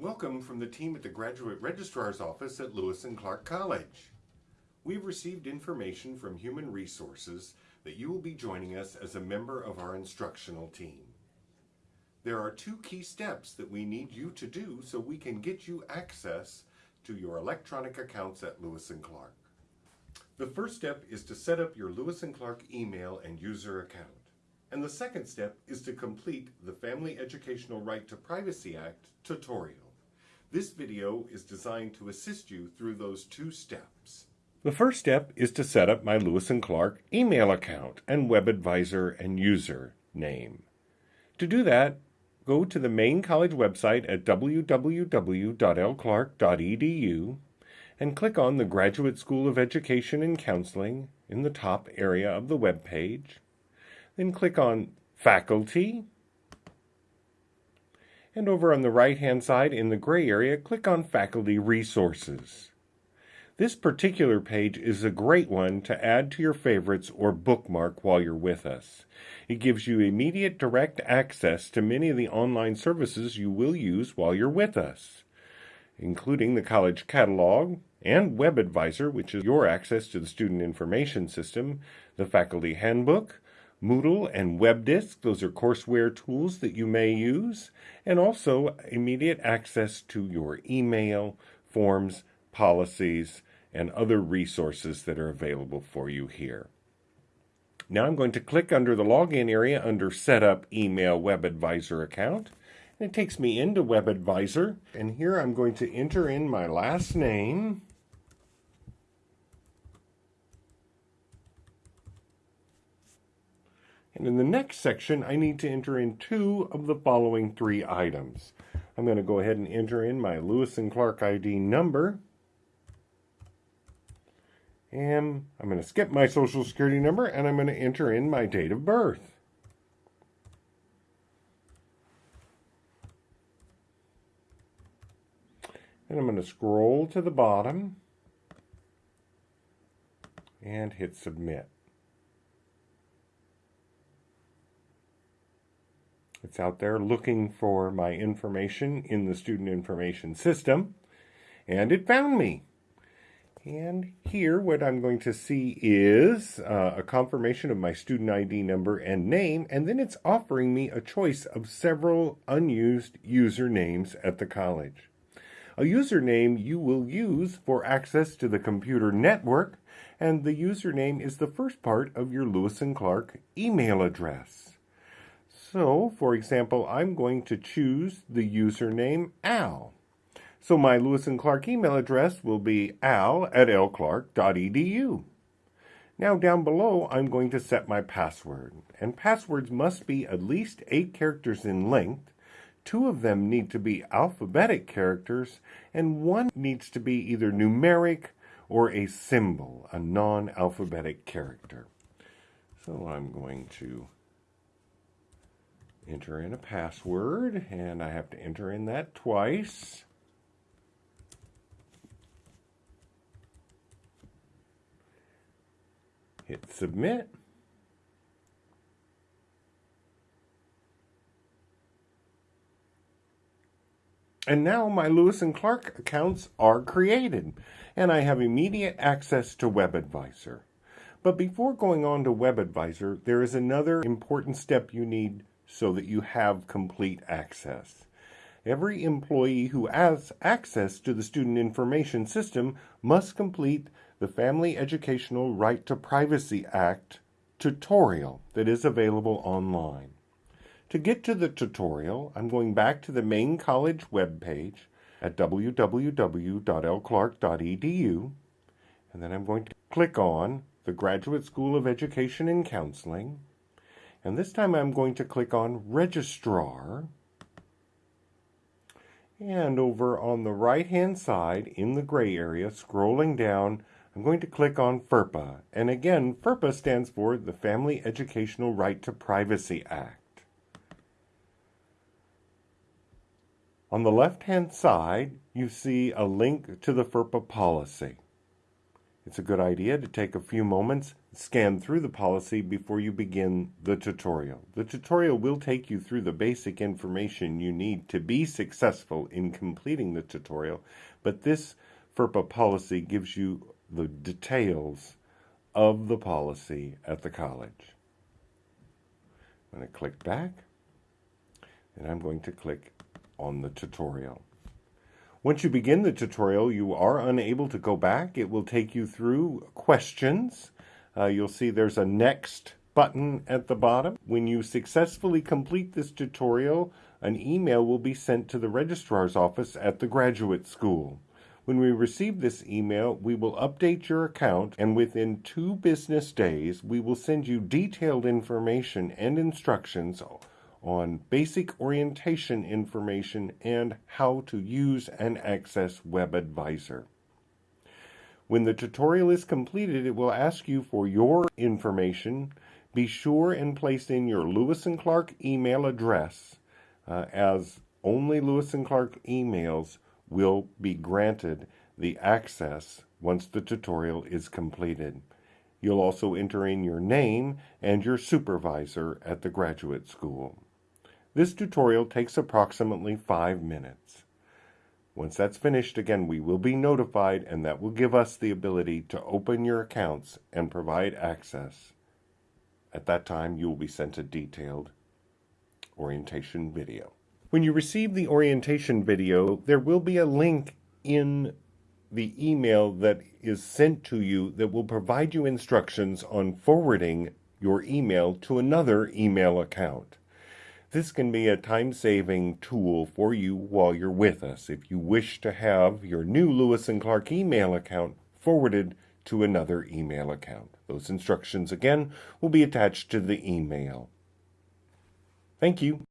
Welcome from the team at the Graduate Registrar's Office at Lewis and Clark College. We've received information from Human Resources that you will be joining us as a member of our instructional team. There are two key steps that we need you to do so we can get you access to your electronic accounts at Lewis and Clark. The first step is to set up your Lewis and Clark email and user account. And the second step is to complete the Family Educational Right to Privacy Act tutorial. This video is designed to assist you through those two steps. The first step is to set up my Lewis and Clark email account and WebAdvisor and user name. To do that, go to the main college website at www.lclark.edu and click on the Graduate School of Education and Counseling in the top area of the web page. Then click on Faculty and over on the right-hand side in the gray area, click on Faculty Resources. This particular page is a great one to add to your favorites or bookmark while you're with us. It gives you immediate direct access to many of the online services you will use while you're with us, including the College Catalog and WebAdvisor, which is your access to the Student Information System, the Faculty Handbook, Moodle and WebDisk, those are courseware tools that you may use, and also immediate access to your email, forms, policies, and other resources that are available for you here. Now I'm going to click under the login area under Setup Email WebAdvisor account. And it takes me into WebAdvisor, and here I'm going to enter in my last name, And in the next section, I need to enter in two of the following three items. I'm going to go ahead and enter in my Lewis and Clark ID number. And I'm going to skip my social security number and I'm going to enter in my date of birth. And I'm going to scroll to the bottom and hit submit. It's out there looking for my information in the student information system, and it found me. And here, what I'm going to see is uh, a confirmation of my student ID number and name, and then it's offering me a choice of several unused usernames at the college. A username you will use for access to the computer network, and the username is the first part of your Lewis and Clark email address. So, for example, I'm going to choose the username Al. So my Lewis and Clark email address will be al at lclark.edu. Now down below, I'm going to set my password. And passwords must be at least eight characters in length. Two of them need to be alphabetic characters, and one needs to be either numeric or a symbol, a non-alphabetic character. So I'm going to enter in a password, and I have to enter in that twice. Hit submit. And now my Lewis and Clark accounts are created, and I have immediate access to WebAdvisor. But before going on to WebAdvisor, there is another important step you need so that you have complete access. Every employee who has access to the Student Information System must complete the Family Educational Right to Privacy Act tutorial that is available online. To get to the tutorial, I'm going back to the main college webpage at www.lclark.edu, and then I'm going to click on the Graduate School of Education and Counseling, and this time I'm going to click on Registrar. And over on the right hand side in the gray area, scrolling down, I'm going to click on FERPA. And again, FERPA stands for the Family Educational Right to Privacy Act. On the left-hand side, you see a link to the FERPA policy. It's a good idea to take a few moments scan through the policy before you begin the tutorial. The tutorial will take you through the basic information you need to be successful in completing the tutorial, but this FERPA policy gives you the details of the policy at the college. I'm going to click back and I'm going to click on the tutorial. Once you begin the tutorial, you are unable to go back. It will take you through questions. Uh, you'll see there's a next button at the bottom. When you successfully complete this tutorial, an email will be sent to the registrar's office at the graduate school. When we receive this email, we will update your account and within two business days, we will send you detailed information and instructions on basic orientation information and how to use and access WebAdvisor. When the tutorial is completed, it will ask you for your information. Be sure and place in your Lewis and Clark email address uh, as only Lewis and Clark emails will be granted the access once the tutorial is completed. You'll also enter in your name and your supervisor at the graduate school. This tutorial takes approximately five minutes. Once that's finished, again, we will be notified and that will give us the ability to open your accounts and provide access. At that time, you will be sent a detailed orientation video. When you receive the orientation video, there will be a link in the email that is sent to you that will provide you instructions on forwarding your email to another email account. This can be a time-saving tool for you while you're with us if you wish to have your new Lewis and Clark email account forwarded to another email account. Those instructions, again, will be attached to the email. Thank you.